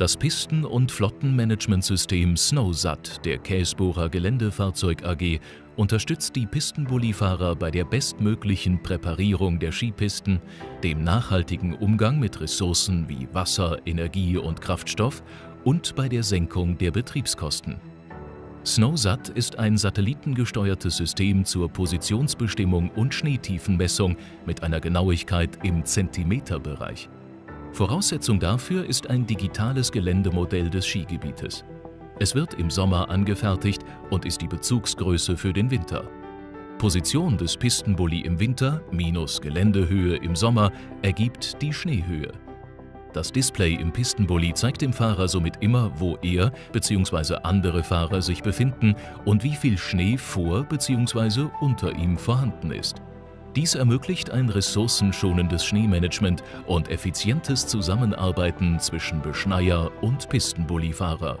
Das Pisten- und Flottenmanagementsystem SnowSat der Käsbohrer Geländefahrzeug AG unterstützt die Pistenbullifahrer bei der bestmöglichen Präparierung der Skipisten, dem nachhaltigen Umgang mit Ressourcen wie Wasser, Energie und Kraftstoff und bei der Senkung der Betriebskosten. SnowSat ist ein satellitengesteuertes System zur Positionsbestimmung und Schneetiefenmessung mit einer Genauigkeit im Zentimeterbereich. Voraussetzung dafür ist ein digitales Geländemodell des Skigebietes. Es wird im Sommer angefertigt und ist die Bezugsgröße für den Winter. Position des Pistenbully im Winter minus Geländehöhe im Sommer ergibt die Schneehöhe. Das Display im Pistenbully zeigt dem Fahrer somit immer, wo er bzw. andere Fahrer sich befinden und wie viel Schnee vor bzw. unter ihm vorhanden ist. Dies ermöglicht ein ressourcenschonendes Schneemanagement und effizientes Zusammenarbeiten zwischen Beschneier und Pistenbullifahrer.